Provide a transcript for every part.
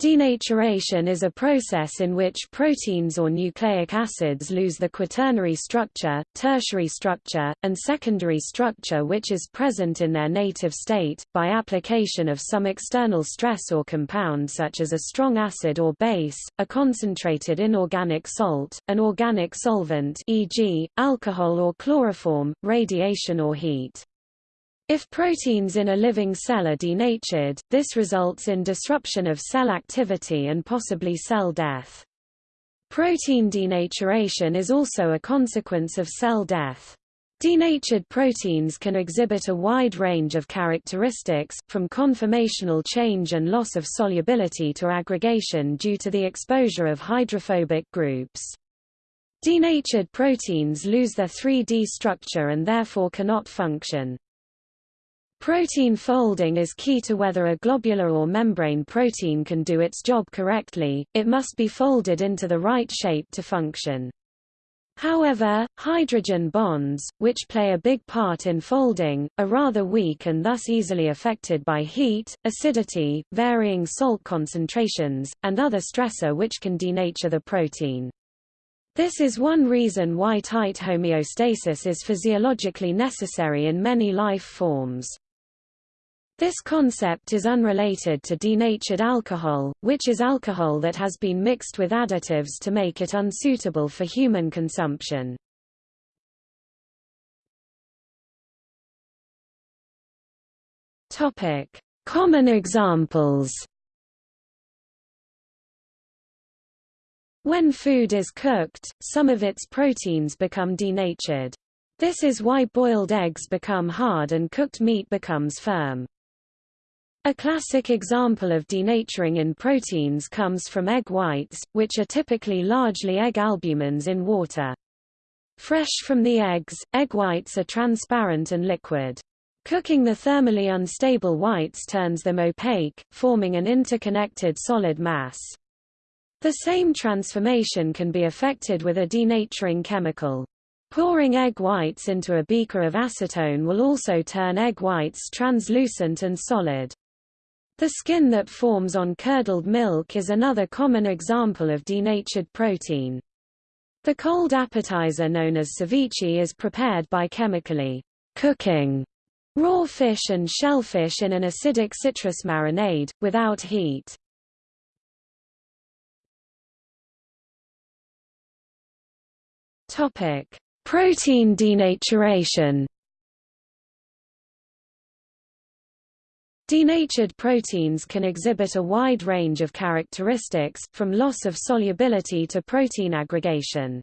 Denaturation is a process in which proteins or nucleic acids lose the quaternary structure, tertiary structure, and secondary structure which is present in their native state, by application of some external stress or compound such as a strong acid or base, a concentrated inorganic salt, an organic solvent e.g., alcohol or chloroform, radiation or heat. If proteins in a living cell are denatured, this results in disruption of cell activity and possibly cell death. Protein denaturation is also a consequence of cell death. Denatured proteins can exhibit a wide range of characteristics, from conformational change and loss of solubility to aggregation due to the exposure of hydrophobic groups. Denatured proteins lose their 3D structure and therefore cannot function. Protein folding is key to whether a globular or membrane protein can do its job correctly, it must be folded into the right shape to function. However, hydrogen bonds, which play a big part in folding, are rather weak and thus easily affected by heat, acidity, varying salt concentrations, and other stressor which can denature the protein. This is one reason why tight homeostasis is physiologically necessary in many life forms. This concept is unrelated to denatured alcohol, which is alcohol that has been mixed with additives to make it unsuitable for human consumption. Topic: Common examples. When food is cooked, some of its proteins become denatured. This is why boiled eggs become hard and cooked meat becomes firm. A classic example of denaturing in proteins comes from egg whites, which are typically largely egg albumins in water. Fresh from the eggs, egg whites are transparent and liquid. Cooking the thermally unstable whites turns them opaque, forming an interconnected solid mass. The same transformation can be effected with a denaturing chemical. Pouring egg whites into a beaker of acetone will also turn egg whites translucent and solid. The skin that forms on curdled milk is another common example of denatured protein. The cold appetizer known as ceviche is prepared by chemically cooking raw fish and shellfish in an acidic citrus marinade, without heat. Protein denaturation Denatured proteins can exhibit a wide range of characteristics, from loss of solubility to protein aggregation.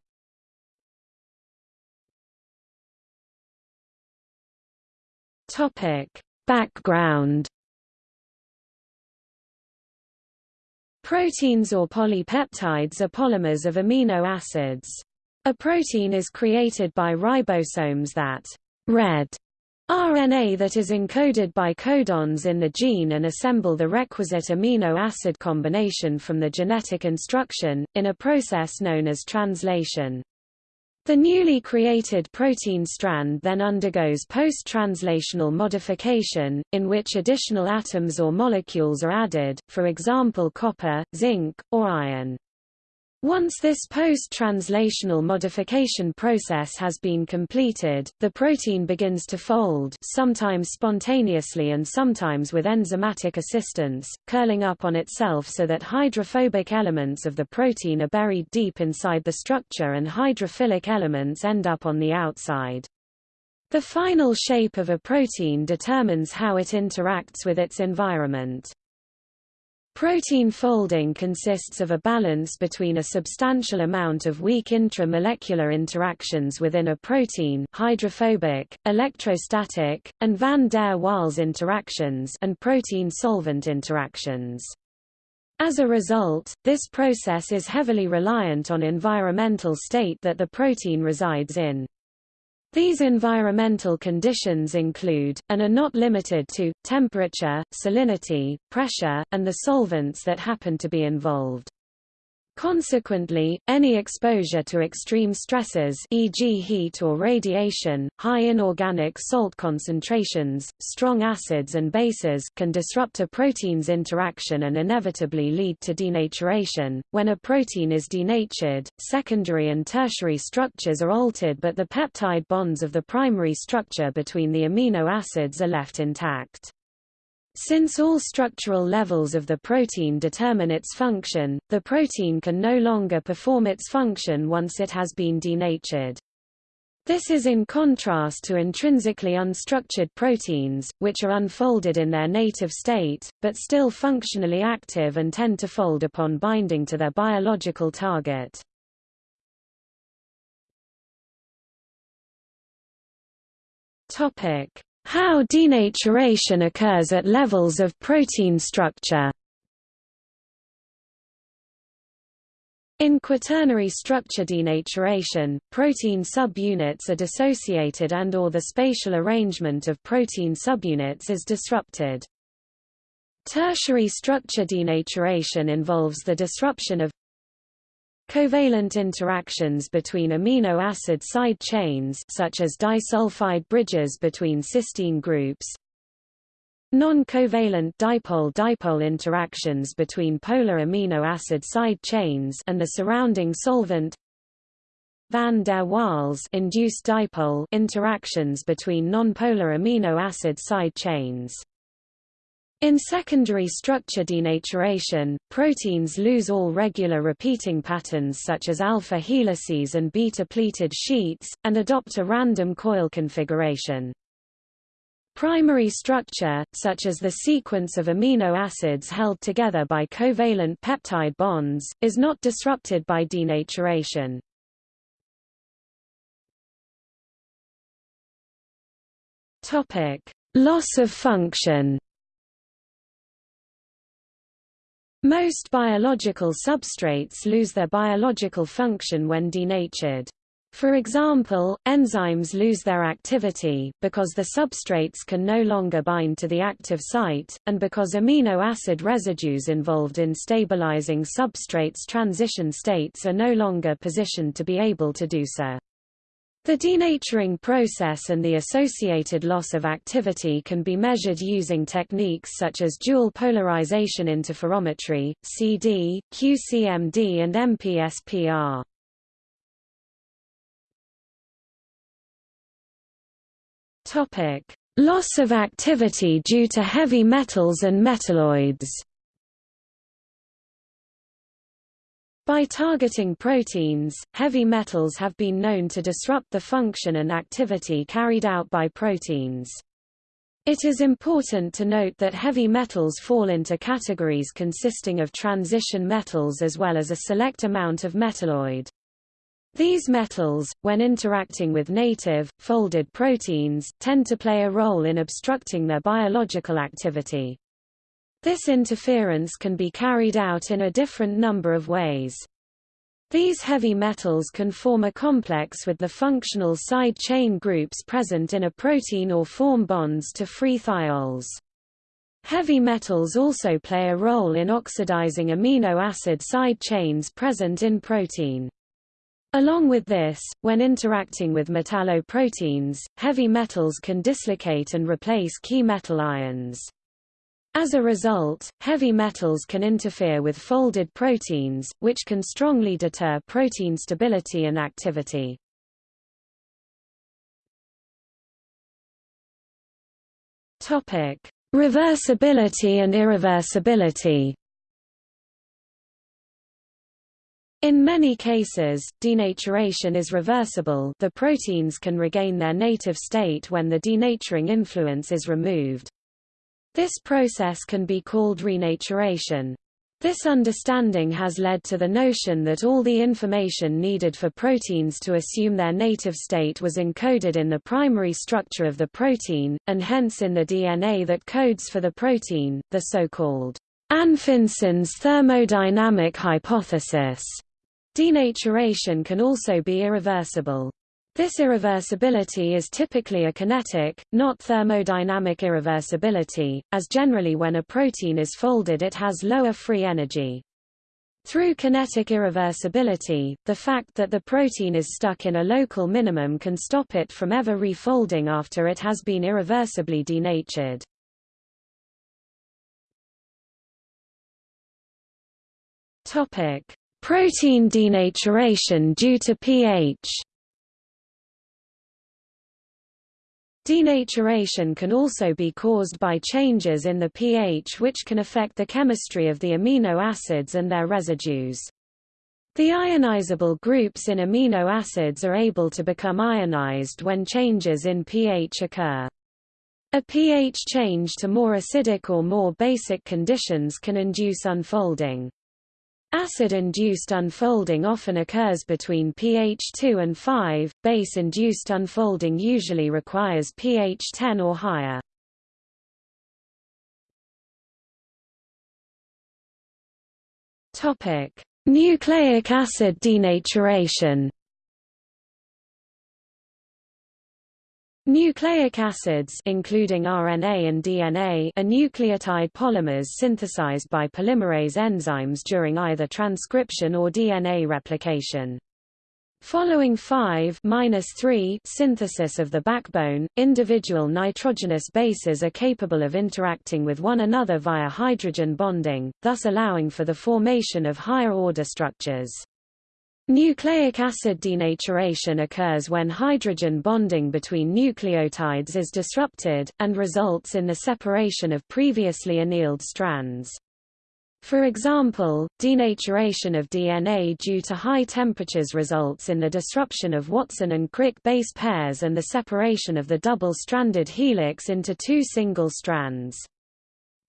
Topic: Background Proteins or polypeptides are polymers of amino acids. A protein is created by ribosomes that read RNA that is encoded by codons in the gene and assemble the requisite amino acid combination from the genetic instruction, in a process known as translation. The newly created protein strand then undergoes post-translational modification, in which additional atoms or molecules are added, for example copper, zinc, or iron. Once this post-translational modification process has been completed, the protein begins to fold sometimes spontaneously and sometimes with enzymatic assistance, curling up on itself so that hydrophobic elements of the protein are buried deep inside the structure and hydrophilic elements end up on the outside. The final shape of a protein determines how it interacts with its environment. Protein folding consists of a balance between a substantial amount of weak intramolecular interactions within a protein hydrophobic, electrostatic, and van der Waals interactions and protein-solvent interactions. As a result, this process is heavily reliant on environmental state that the protein resides in. These environmental conditions include, and are not limited to, temperature, salinity, pressure, and the solvents that happen to be involved. Consequently, any exposure to extreme stresses e.g. heat or radiation, high inorganic salt concentrations, strong acids and bases can disrupt a protein's interaction and inevitably lead to denaturation. When a protein is denatured, secondary and tertiary structures are altered but the peptide bonds of the primary structure between the amino acids are left intact. Since all structural levels of the protein determine its function, the protein can no longer perform its function once it has been denatured. This is in contrast to intrinsically unstructured proteins, which are unfolded in their native state, but still functionally active and tend to fold upon binding to their biological target. How denaturation occurs at levels of protein structure In quaternary structure denaturation, protein subunits are dissociated and or the spatial arrangement of protein subunits is disrupted. Tertiary structure denaturation involves the disruption of Covalent interactions between amino acid side chains such as disulfide bridges between cysteine groups Non-covalent dipole-dipole interactions between polar amino acid side chains and the surrounding solvent Van der Waals induced dipole interactions between non-polar amino acid side chains in secondary structure denaturation, proteins lose all regular repeating patterns such as alpha helices and beta pleated sheets, and adopt a random coil configuration. Primary structure, such as the sequence of amino acids held together by covalent peptide bonds, is not disrupted by denaturation. Loss of function Most biological substrates lose their biological function when denatured. For example, enzymes lose their activity, because the substrates can no longer bind to the active site, and because amino acid residues involved in stabilizing substrates transition states are no longer positioned to be able to do so. The denaturing process and the associated loss of activity can be measured using techniques such as dual polarization interferometry, CD, QCMD and MPSPR. Topic: Loss of activity due to heavy metals and metalloids. By targeting proteins, heavy metals have been known to disrupt the function and activity carried out by proteins. It is important to note that heavy metals fall into categories consisting of transition metals as well as a select amount of metalloid. These metals, when interacting with native, folded proteins, tend to play a role in obstructing their biological activity. This interference can be carried out in a different number of ways. These heavy metals can form a complex with the functional side chain groups present in a protein or form bonds to free thiols. Heavy metals also play a role in oxidizing amino acid side chains present in protein. Along with this, when interacting with metalloproteins, heavy metals can dislocate and replace key metal ions. As a result, heavy metals can interfere with folded proteins, which can strongly deter protein stability and activity. Topic: Reversibility and irreversibility. In many cases, denaturation is reversible the proteins can regain their native state when the denaturing influence is removed. This process can be called renaturation. This understanding has led to the notion that all the information needed for proteins to assume their native state was encoded in the primary structure of the protein, and hence in the DNA that codes for the protein, the so-called Anfinsen's thermodynamic hypothesis. Denaturation can also be irreversible. This irreversibility is typically a kinetic, not thermodynamic irreversibility, as generally when a protein is folded it has lower free energy. Through kinetic irreversibility, the fact that the protein is stuck in a local minimum can stop it from ever refolding after it has been irreversibly denatured. Protein denaturation due to pH. Denaturation can also be caused by changes in the pH which can affect the chemistry of the amino acids and their residues. The ionizable groups in amino acids are able to become ionized when changes in pH occur. A pH change to more acidic or more basic conditions can induce unfolding. Acid-induced unfolding often occurs between pH 2 and 5, base-induced unfolding usually requires pH 10 or higher. Nucleic acid denaturation Nucleic acids including RNA and DNA are nucleotide polymers synthesized by polymerase enzymes during either transcription or DNA replication. Following 5-3 synthesis of the backbone, individual nitrogenous bases are capable of interacting with one another via hydrogen bonding, thus allowing for the formation of higher-order structures. Nucleic acid denaturation occurs when hydrogen bonding between nucleotides is disrupted, and results in the separation of previously annealed strands. For example, denaturation of DNA due to high temperatures results in the disruption of Watson and Crick base pairs and the separation of the double-stranded helix into two single strands.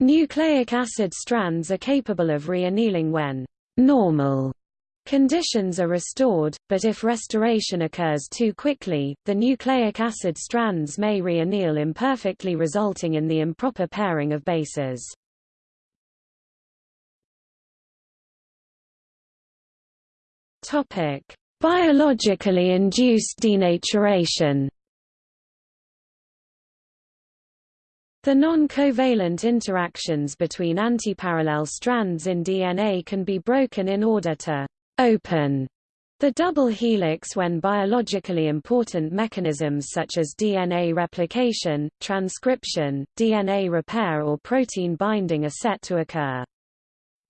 Nucleic acid strands are capable of reannealing when normal Conditions are restored, but if restoration occurs too quickly, the nucleic acid strands may reanneal imperfectly resulting in the improper pairing of bases. Topic: Biologically induced denaturation. The non-covalent interactions between antiparallel strands in DNA can be broken in order to open the double helix when biologically important mechanisms such as DNA replication, transcription, DNA repair or protein binding are set to occur.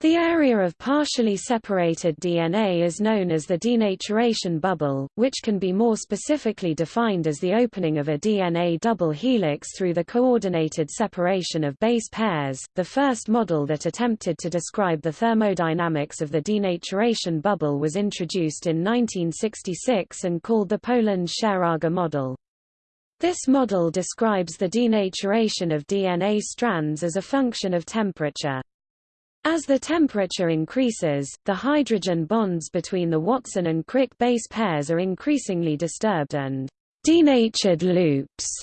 The area of partially separated DNA is known as the denaturation bubble, which can be more specifically defined as the opening of a DNA double helix through the coordinated separation of base pairs. The first model that attempted to describe the thermodynamics of the denaturation bubble was introduced in 1966 and called the Poland-Scheraga model. This model describes the denaturation of DNA strands as a function of temperature. As the temperature increases, the hydrogen bonds between the Watson and Crick base pairs are increasingly disturbed and denatured loops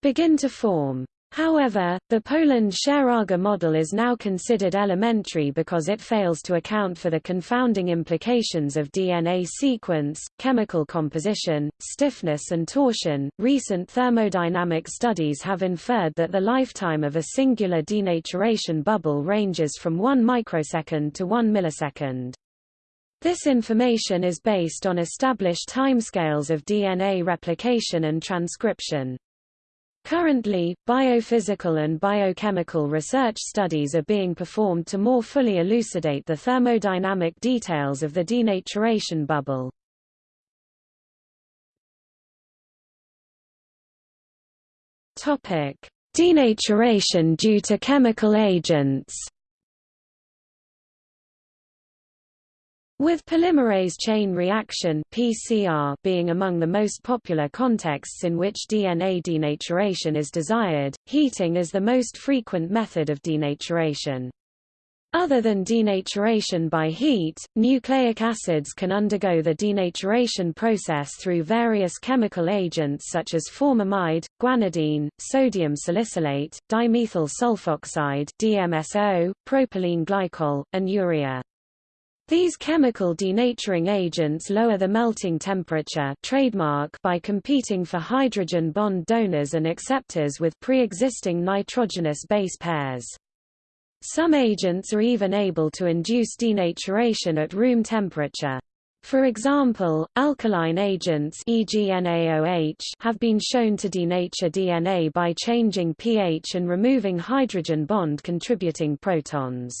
begin to form. However, the Poland-Scheraga model is now considered elementary because it fails to account for the confounding implications of DNA sequence, chemical composition, stiffness and torsion. Recent thermodynamic studies have inferred that the lifetime of a singular denaturation bubble ranges from 1 microsecond to 1 millisecond. This information is based on established timescales of DNA replication and transcription. Currently, biophysical and biochemical research studies are being performed to more fully elucidate the thermodynamic details of the denaturation bubble. Topic: Denaturation due to chemical agents With polymerase chain reaction PCR being among the most popular contexts in which DNA denaturation is desired, heating is the most frequent method of denaturation. Other than denaturation by heat, nucleic acids can undergo the denaturation process through various chemical agents such as formamide, guanidine, sodium salicylate, dimethyl sulfoxide DMSO, propylene glycol, and urea. These chemical denaturing agents lower the melting temperature trademark by competing for hydrogen bond donors and acceptors with pre-existing nitrogenous base pairs. Some agents are even able to induce denaturation at room temperature. For example, alkaline agents e.g. NaOH have been shown to denature DNA by changing pH and removing hydrogen bond contributing protons.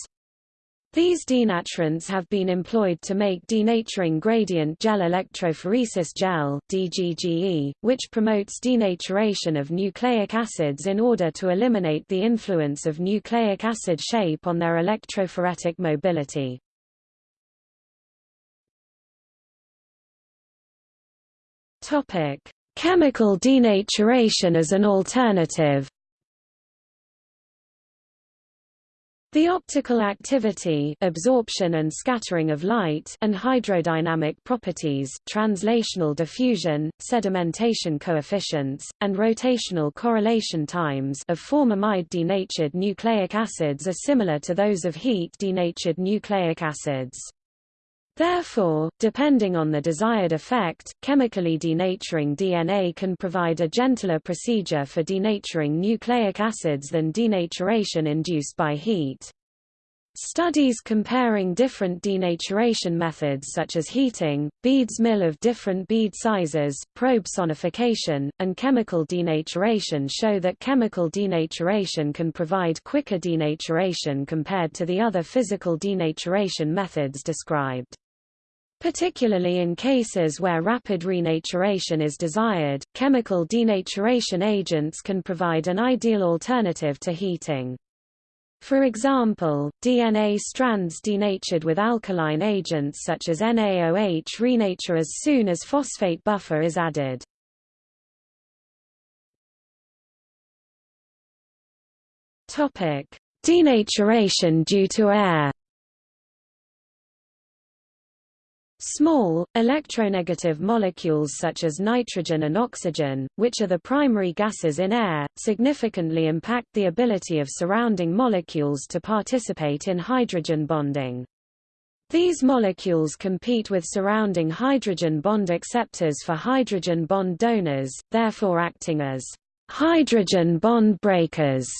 These denaturants have been employed to make denaturing gradient gel electrophoresis gel DGGE, which promotes denaturation of nucleic acids in order to eliminate the influence of nucleic acid shape on their electrophoretic mobility. Topic: Chemical denaturation as an alternative. The optical activity absorption and scattering of light and hydrodynamic properties translational diffusion, sedimentation coefficients, and rotational correlation times of formamide denatured nucleic acids are similar to those of heat denatured nucleic acids. Therefore, depending on the desired effect, chemically denaturing DNA can provide a gentler procedure for denaturing nucleic acids than denaturation induced by heat. Studies comparing different denaturation methods such as heating, beads mill of different bead sizes, probe sonification, and chemical denaturation show that chemical denaturation can provide quicker denaturation compared to the other physical denaturation methods described. Particularly in cases where rapid renaturation is desired, chemical denaturation agents can provide an ideal alternative to heating. For example, DNA strands denatured with alkaline agents such as NaOH renature as soon as phosphate buffer is added. Denaturation due to air Small, electronegative molecules such as nitrogen and oxygen, which are the primary gases in air, significantly impact the ability of surrounding molecules to participate in hydrogen bonding. These molecules compete with surrounding hydrogen bond acceptors for hydrogen bond donors, therefore acting as hydrogen bond breakers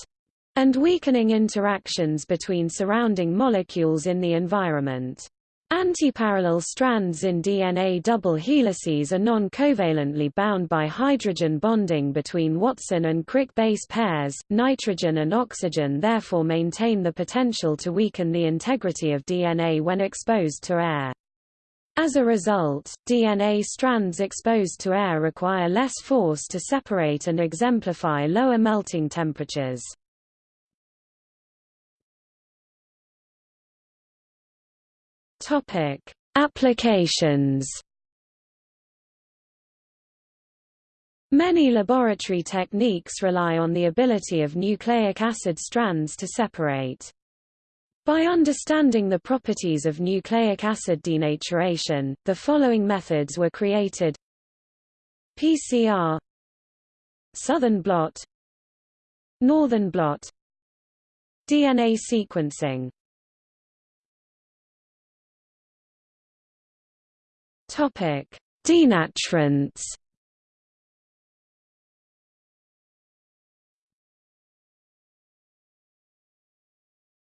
and weakening interactions between surrounding molecules in the environment. Antiparallel strands in DNA double helices are non-covalently bound by hydrogen bonding between Watson and Crick base pairs. Nitrogen and oxygen therefore maintain the potential to weaken the integrity of DNA when exposed to air. As a result, DNA strands exposed to air require less force to separate and exemplify lower melting temperatures. Topic: Applications. Many laboratory techniques rely on the ability of nucleic acid strands to separate. By understanding the properties of nucleic acid denaturation, the following methods were created PCR Southern blot Northern blot DNA sequencing Topic: Denaturants.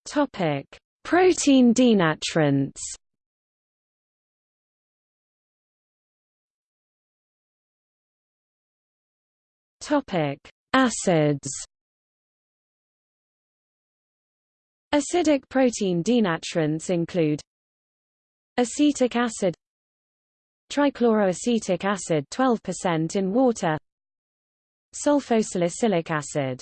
Topic: Protein denaturants. Topic: Acids. Acidic protein denaturants include acetic acid trichloroacetic acid 12% in water sulfosalicylic acid.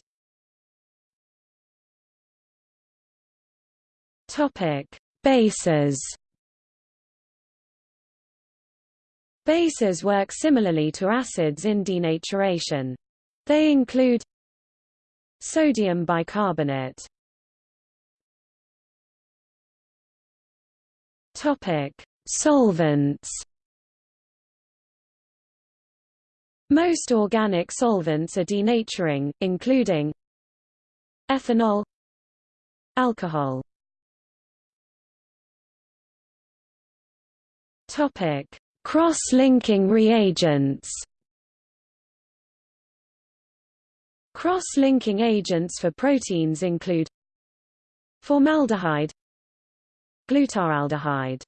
Topic bases. Bases work similarly to acids in denaturation. They include sodium bicarbonate. Topic solvents Most organic solvents are denaturing, including ethanol alcohol. Topic cross-linking reagents. Cross-linking agents for proteins include Formaldehyde Glutaraldehyde.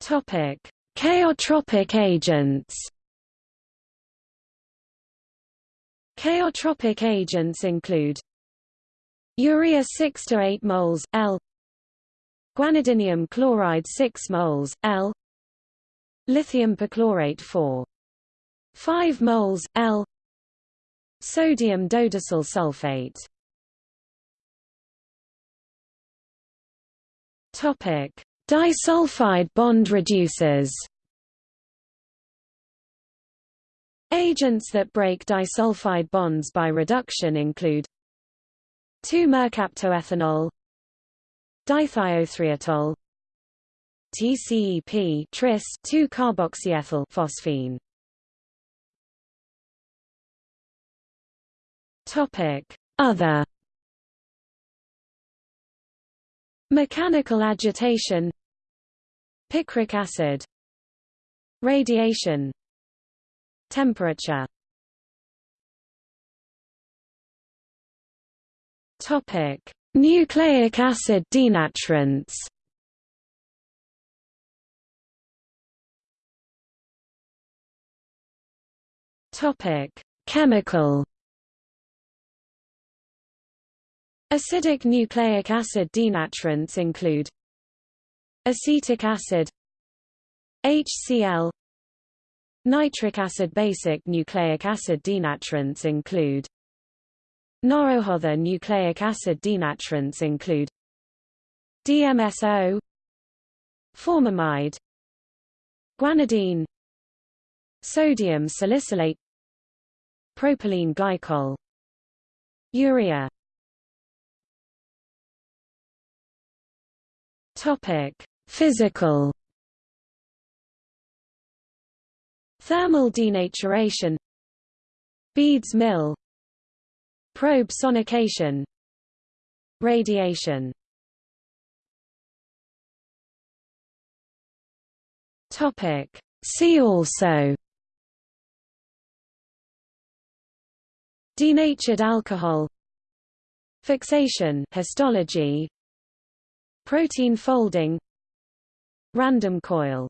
Topic: Chaotropic agents. Chaotropic agents include urea 6 to 8 moles L. Guanidinium chloride 6 moles L. Lithium perchlorate 4 5 moles L. Sodium dodecyl sulfate. Topic Disulfide bond reducers. Agents that break disulfide bonds by reduction include 2-mercaptoethanol Dithiothreitol TCEP tris 2-carboxyethyl phosphine. Topic. Other Mechanical agitation Picric acid Radiation Temperature Topic: Nucleic acid denaturants. Topic: Chemical Acidic nucleic acid denaturants include acetic acid HCl Nitric acid. Basic nucleic acid denaturants include Norohother nucleic acid denaturants include DMSO Formamide Guanidine Sodium salicylate Propylene glycol Urea Topic: Physical. Thermal denaturation. Beads mill. Probe sonication. Radiation. Topic See also. Denatured alcohol. Fixation. Histology Protein folding Random coil